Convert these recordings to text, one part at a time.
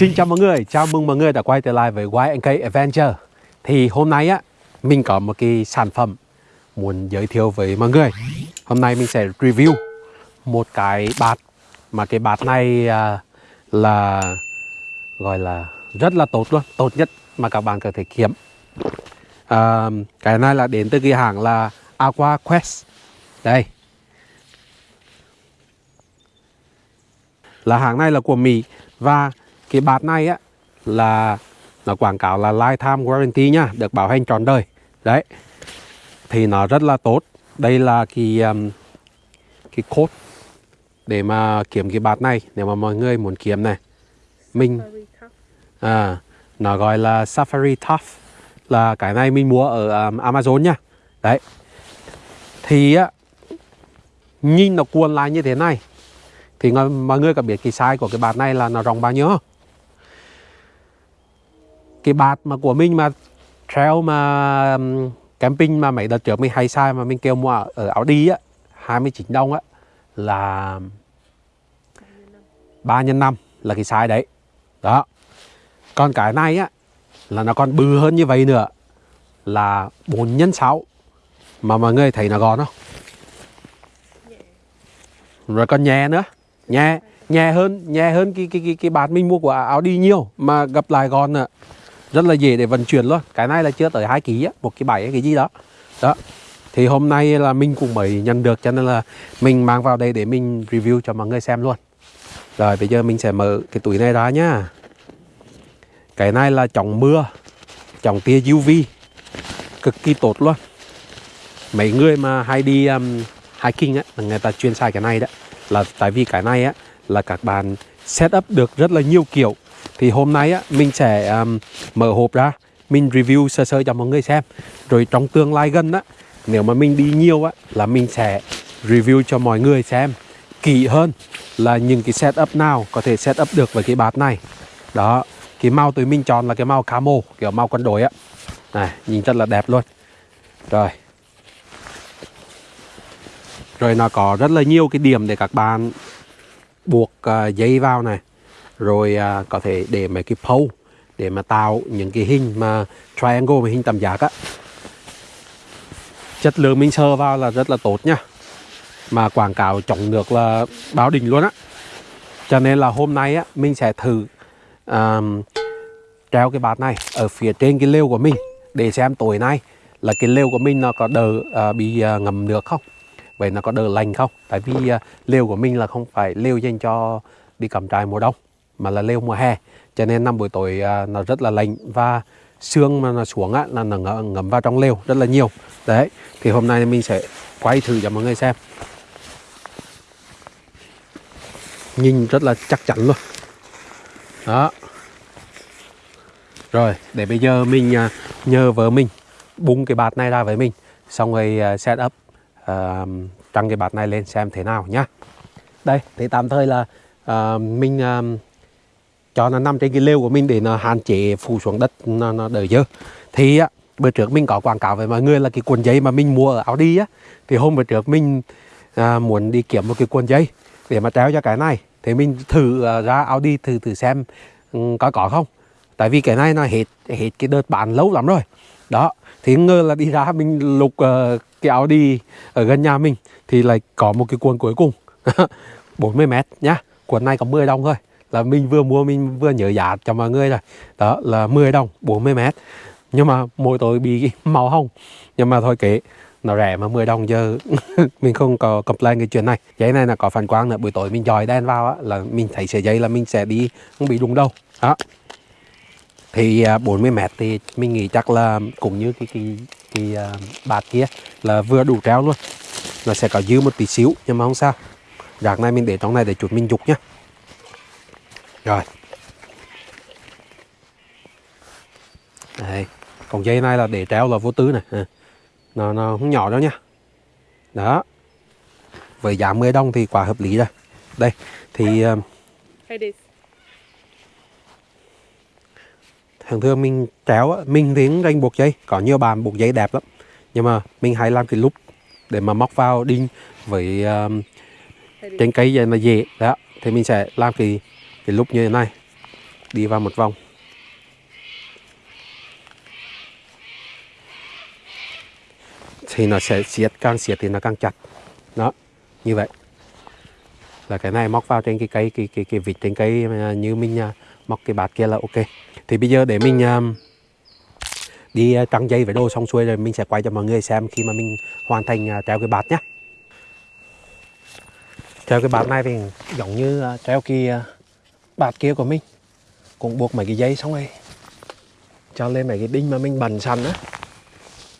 Xin chào mọi người, chào mừng mọi người đã quay trở lại với YNK Adventure. Thì hôm nay á, mình có một cái sản phẩm muốn giới thiệu với mọi người. Hôm nay mình sẽ review một cái bạt Mà cái bạt này à, là gọi là rất là tốt luôn Tốt nhất mà các bạn có thể kiếm. À, Cái này là đến từ cái hàng là Aqua Quest. Đây. Là hàng này là của Mỹ Và cái bát này á là nó quảng cáo là lifetime warranty nhá được bảo hành trọn đời. Đấy. Thì nó rất là tốt. Đây là cái um, cái code để mà kiếm cái bát này nếu mà mọi người muốn kiếm này. Mình à nó gọi là Safari Tough là cái này mình mua ở um, Amazon nhá đấy. Thì á nhìn nó cuộn lại như thế này thì mọi người có biết cái size của cái bát này là nó rộng bao nhiêu không? Cái bạt mà của mình mà trail mà camping mà mấy đợt trước mình hay sai mà mình kêu mua ở áo đi á 29 đồng á, là 3 nhân 5 là cái size đấy. Đó. Còn cái này á, là nó còn bự hơn như vậy nữa, là 4 nhân 6 mà mọi người thấy nó gọn không? Rồi còn nhẹ nữa. Nhẹ nhẹ hơn nhẹ hơn cái cái cái cái bạt mình mua của áo đi nhiều mà gặp lại gọn nữa rất là dễ để vận chuyển luôn. Cái này là chưa tới hai kg á một cái bảy cái gì đó. Đó. Thì hôm nay là mình cũng mới nhận được cho nên là mình mang vào đây để mình review cho mọi người xem luôn. Rồi bây giờ mình sẽ mở cái túi này ra nhá. Cái này là chống mưa chống tia UV cực kỳ tốt luôn. Mấy người mà hay đi um, hiking á người ta chuyên xài cái này đó là tại vì cái này á là các bạn set up được rất là nhiều kiểu thì hôm nay á mình sẽ um, mở hộp ra mình review sơ sơ cho mọi người xem. Rồi trong tương lai gần á nếu mà mình đi nhiều á là mình sẽ review cho mọi người xem kỹ hơn là những cái setup nào có thể setup được với cái bát này. Đó cái màu tụi mình chọn là cái màu camo kiểu màu quân đội á. Này nhìn rất là đẹp luôn. Rồi. Rồi nó có rất là nhiều cái điểm để các bạn buộc uh, dây vào này rồi à, có thể để mấy cái pole để mà tạo những cái hình mà triangle hình tam giác á. Chất lượng mình sơ vào là rất là tốt nha. Mà quảng cáo chống nước là báo đỉnh luôn á. Cho nên là hôm nay á mình sẽ thử um, treo cái bát này ở phía trên cái lều của mình để xem tối nay là cái lều của mình nó có đỡ uh, bị à, uh, ngầm nước không? Vậy nó có đỡ lành không? Tại vì uh, lều của mình là không phải lều dành cho đi cắm trại mùa đông mà là lều mùa hè. Cho nên năm buổi tối à, nó rất là lạnh và xương mà nó xuống á, là nó ngấm vào trong lều rất là nhiều. Đấy thì hôm nay mình sẽ quay thử cho mọi người xem. Nhìn rất là chắc chắn luôn. Đó. Rồi để bây giờ mình à, nhờ vợ mình bung cái bạt này ra với mình. Xong rồi à, set up uh, trăng cái bạt này lên xem thế nào nhá. Đây thì tạm thời là uh, mình uh, cho nó nằm trên cái lều của mình để nó hạn chế phủ xuống đất nó, nó đỡ dơ. Thì á bữa trước mình có quảng cáo với mọi người là cái cuộn giấy mà mình mua ở Audi á thì hôm bữa trước mình à, muốn đi kiếm một cái cuộn giấy để mà treo cho cái này thì mình thử à, ra Audi thử thử xem um, có có không. Tại vì cái này nó hết hết cái đợt bán lâu lắm rồi. Đó thì ngờ là đi ra mình lục uh, cái đi ở gần nhà mình thì lại có một cái cuộn cuối cùng 40 mét nhá. Cuộn này có 10 đồng thôi là mình vừa mua mình vừa nhớ giá cho mọi người rồi đó là 10 đồng 40 mét. Nhưng mà mỗi tối bị màu hồng. Nhưng mà thôi kệ nó rẻ mà 10 đồng giờ mình không có complain cái chuyện này. Giấy này là có phản quang nữa buổi tối mình dòi đen vào á, là mình thấy sợi dây là mình sẽ đi không bị đụng đâu đó. Thì à, 40 mét thì mình nghĩ chắc là cũng như cái cái cái à, bạt kia là vừa đủ treo luôn. Nó sẽ có dư một tí xíu nhưng mà không sao. Rạc này mình để trong này để chuột mình dục nhá rồi. Đây còn dây này là để treo là vô tư này. À. nó nó không nhỏ đâu nha. Đó. Với giá 10 đồng thì quả hợp lý rồi. Đây thì um, thường thường mình treo mình thì ranh buộc dây. Có nhiều bàn buộc dây đẹp lắm. Nhưng mà mình hay làm cái lúc để mà móc vào đinh với um, trên cây vậy mà dễ. Đó thì mình sẽ làm cái cái lúc như thế này, đi vào một vòng. Thì nó sẽ siết, càng siết thì nó càng chặt. Đó, như vậy. Là cái này móc vào trên cái cây, cái cái cái vịt trên cây như mình à, móc cái bạt kia là ok. Thì bây giờ để mình à, đi à, trăng dây với đồ xong xuôi rồi mình sẽ quay cho mọi người xem khi mà mình hoàn thành treo cái bạt nhé treo cái bạt này thì giống như treo cái bạt kia của mình. Cũng buộc mấy cái dây xong rồi. Cho lên mấy cái đinh mà mình bần sẵn á.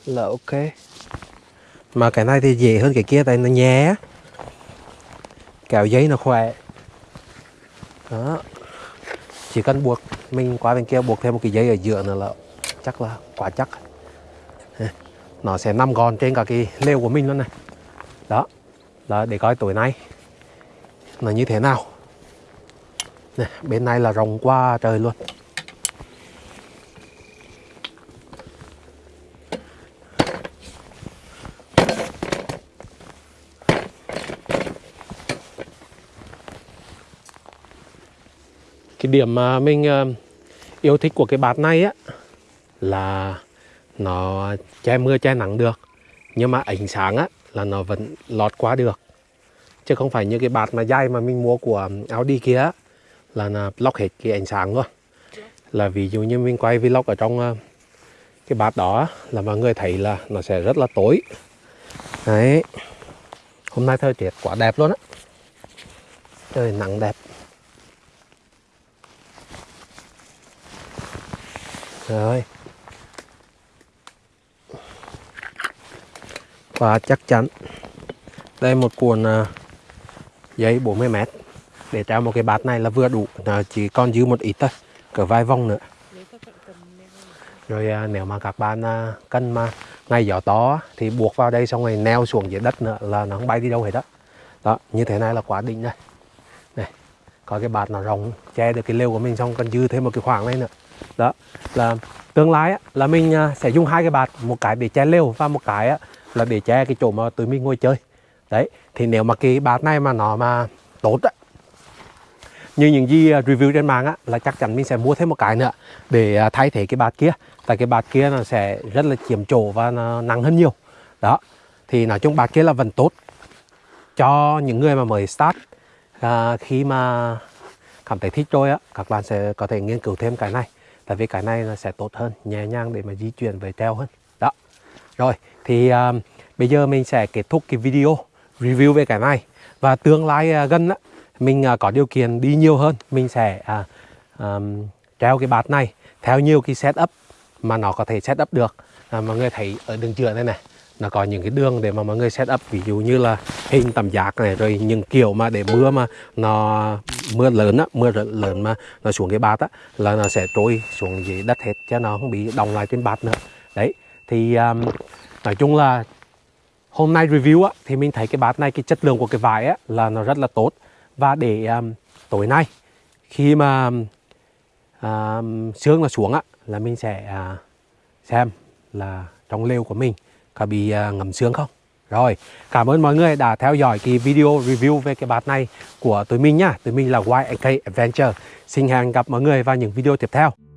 Là ok. Mà cái này thì dễ hơn cái kia tại nó nhẹ kéo giấy nó khỏe. Đó. Chỉ cần buộc, mình qua bên kia buộc thêm một cái dây ở giữa nữa là chắc là quá chắc. Nó sẽ nằm gòn trên cả cái lều của mình luôn này đó. Là để coi tối nay nó như thế nào này, bên này là rộng qua trời luôn. Cái điểm mà mình ờ, yêu thích của cái bát này á là nó che mưa che nắng được nhưng mà ánh sáng á là nó vẫn lọt qua được. Chứ không phải như cái bát mà dai mà mình mua của Audi kia á, là lóc hết cái ánh sáng luôn là ví dụ như mình quay vlog ở trong ờ, cái bát đó là mọi người thấy là nó sẽ rất là tối. Đấy. Hôm nay thời tiết quá đẹp luôn á. Trời nắng đẹp. Rồi. Và chắc chắn đây một cuộn ờ, giấy 40 mét để treo một cái bát này là vừa đủ. À, chỉ còn dư một ít thôi. Cỡ vài vòng nữa. Rồi à, nếu mà các bạn à, cân mà ngày gió to thì buộc vào đây xong rồi neo xuống dưới đất nữa là nó không bay đi đâu hết đó đó như thế này là quá đỉnh đây này có cái bát nó rộng che được cái lều của mình xong còn dư thêm một cái khoảng này nữa. Đó là tương lai á, là mình à, sẽ dùng hai cái bạt một cái để che lều và một cái á, là để che cái chỗ mà tụi mình ngồi chơi. Đấy thì nếu mà cái bạt này mà nó mà tốt á như những gì à, review trên mạng á là chắc chắn mình sẽ mua thêm một cái nữa để à, thay thế cái bạt kia. Tại cái bạt kia nó sẽ rất là chiếm chỗ và nó nặng hơn nhiều. Đó. Thì nói chung bạt kia là vẫn tốt cho những người mà mới start. À, khi mà cảm thấy thích rồi á các bạn sẽ có thể nghiên cứu thêm cái này. Tại vì cái này nó sẽ tốt hơn nhẹ nhàng để mà di chuyển về treo hơn. Đó. Rồi thì à, bây giờ mình sẽ kết thúc cái video review về cái này. Và tương lai à, gần á mình à, có điều kiện đi nhiều hơn. Mình sẽ à, à, treo cái bát này theo nhiều cái setup mà nó có thể setup được. À, mọi người thấy ở đường chữa đây này nó có những cái đường để mà mọi người setup ví dụ như là hình tầm giác này rồi những kiểu mà để mưa mà nó mưa lớn á mưa lớn mà nó xuống cái bát á là nó sẽ trôi xuống dưới đất hết cho nó không bị đồng lại trên bát nữa. Đấy thì um, nói chung là hôm nay review á thì mình thấy cái bát này cái chất lượng của cái vải á là nó rất là tốt và để um, tối nay khi mà um, sương là xuống á là mình sẽ uh, xem là trong lều của mình có bị à, uh, ngầm sương không? Rồi cảm ơn mọi người đã theo dõi cái video review về cái bát này của tụi mình nhá. Tụi mình là YK Adventure. Xin hẹn gặp mọi người vào những video tiếp theo.